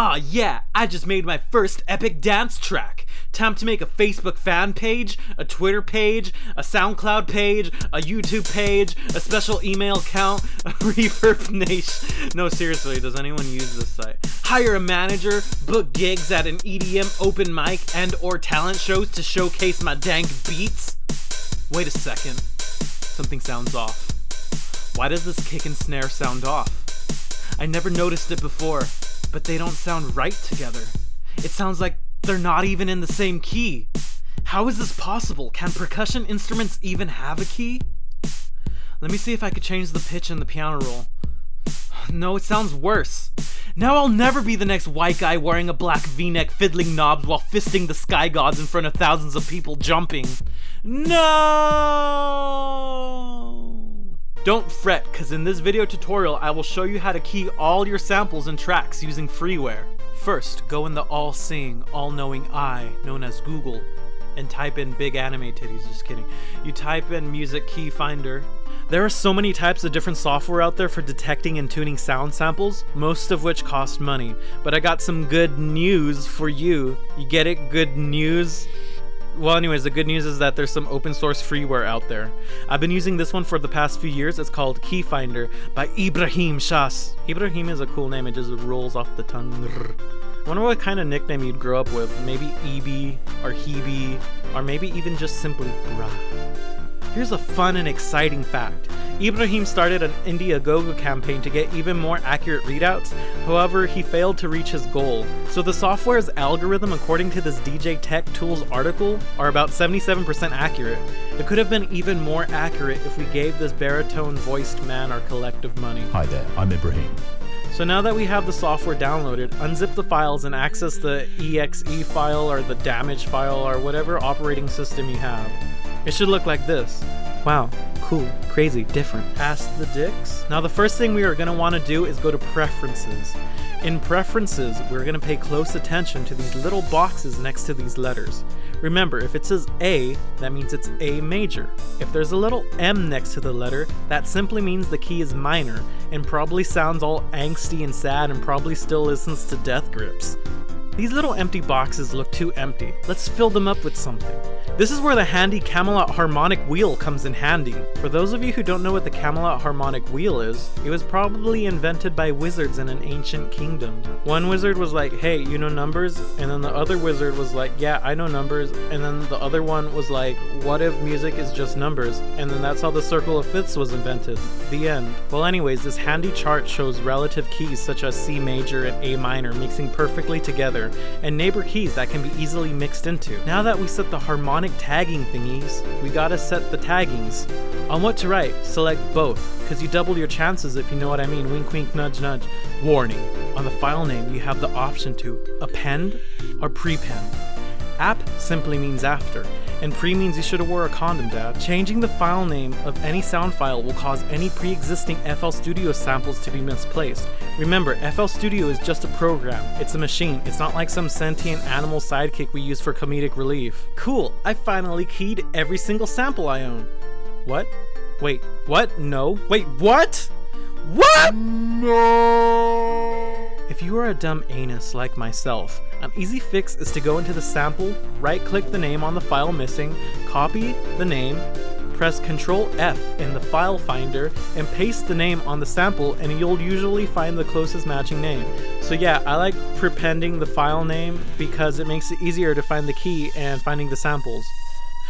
Aw, yeah, I just made my first epic dance track. Time to make a Facebook fan page, a Twitter page, a SoundCloud page, a YouTube page, a special email account, a Reverb Nation. No, seriously, does anyone use this site? Hire a manager, book gigs at an EDM open mic and or talent shows to showcase my dank beats? Wait a second. Something sounds off. Why does this kick and snare sound off? I never noticed it before, but they don't sound right together. It sounds like they're not even in the same key. How is this possible? Can percussion instruments even have a key? Let me see if I could change the pitch in the piano roll. No, it sounds worse. Now I'll never be the next white guy wearing a black v-neck fiddling knobs while fisting the sky gods in front of thousands of people jumping. No! Don't fret, cause in this video tutorial I will show you how to key all your samples and tracks using freeware. First, go in the all-seeing, all-knowing eye, known as Google, and type in big anime titties, just kidding. You type in music key finder. There are so many types of different software out there for detecting and tuning sound samples, most of which cost money. But I got some good news for you. You get it? Good news? Well, anyways, the good news is that there's some open source freeware out there. I've been using this one for the past few years. It's called Keyfinder by Ibrahim Sha'ath. Ibrahim is a cool name, it just rolls off the tongue. I wonder what kind of nickname you'd grow up with. Maybe Ebi, or Hebe, or maybe even just simply Bruh. Here's a fun and exciting fact. Ibrahim started an Indiegogo campaign to get even more accurate readouts, however, he failed to reach his goal. So the software's algorithm, according to this DJ Tech Tools article, are about 77% accurate. It could have been even more accurate if we gave this baritone voiced man our collective money. Hi there, I'm Ibrahim. So now that we have the software downloaded, unzip the files and access the exe file or the damage file or whatever operating system you have. It should look like this. Wow, cool, crazy, different. Ask the dicks. Now the first thing we are going to want to do is go to preferences. In preferences, we're going to pay close attention to these little boxes next to these letters. Remember, if it says A, that means it's A major. If there's a little M next to the letter, that simply means the key is minor, and probably sounds all angsty and sad and probably still listens to death grips. These little empty boxes look too empty. Let's fill them up with something. This is where the handy Camelot harmonic wheel comes in handy. For those of you who don't know what the Camelot harmonic wheel is, it was probably invented by wizards in an ancient kingdom. One wizard was like, hey, you know numbers? And then the other wizard was like, yeah, I know numbers. And then the other one was like, what if music is just numbers? And then that's how the circle of fifths was invented. The end. Well anyways, this handy chart shows relative keys such as C major and A minor mixing perfectly together, and neighbor keys that can be easily mixed into. Now that we set the harmonic tagging thingies, we gotta set the taggings. On what to write, select both, cause you double your chances if you know what I mean, wink wink nudge nudge. Warning, on the file name you have the option to append or prepend. App simply means after, and pre means you should have wore a condom, dad. Changing the file name of any sound file will cause any pre-existing FL Studio samples to be misplaced. Remember, FL Studio is just a program. It's a machine. It's not like some sentient animal sidekick we use for comedic relief. Cool, I finally keyed every single sample I own. What? Wait, what? No. Wait, what? What? No! If you are a dumb anus like myself, an easy fix is to go into the sample, right click the name on the file missing, copy the name, press Ctrl F in the file finder, and paste the name on the sample and you'll usually find the closest matching name. So yeah, I like prepending the file name because it makes it easier to find the key and finding the samples.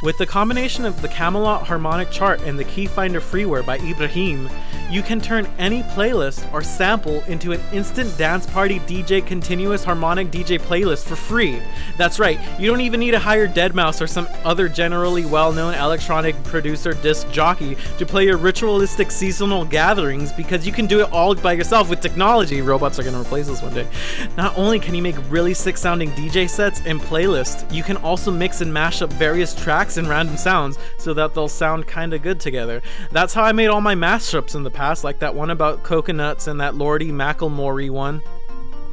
With the combination of the Camelot Harmonic Chart and the Keyfinder freeware by Ibrahim, you can turn any playlist or sample into an instant dance party DJ continuous harmonic DJ playlist for free. That's right, you don't even need to hire Deadmau5 or some other generally well-known electronic producer disc jockey to play your ritualistic seasonal gatherings because you can do it all by yourself with technology. Robots are gonna replace us one day. Not only can you make really sick sounding DJ sets and playlists, you can also mix and mash up various tracks and random sounds so that they'll sound kinda good together. That's how I made all my mashups in the past, like that one about coconuts and that Lordy Macklemore one.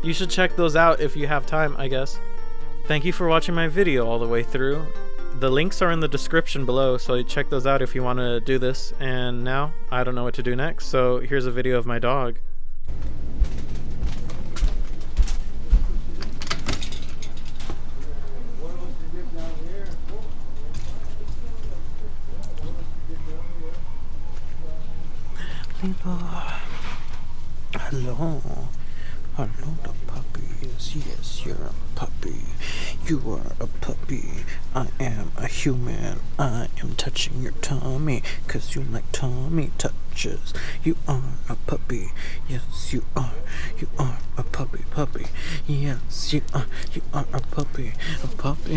You should check those out if you have time, I guess. Thank you for watching my video all the way through. The links are in the description below, so check those out if you want to do this. And now, I don't know what to do next, so here's a video of my dog. Hello. Hello. Hello, the puppies. Yes, you're a puppy. You are a puppy. I am a human. I am touching your tummy because you like tummy touches. You are a puppy. Yes, you are. You are a puppy, puppy. Yes, you are. You are a puppy. A puppy.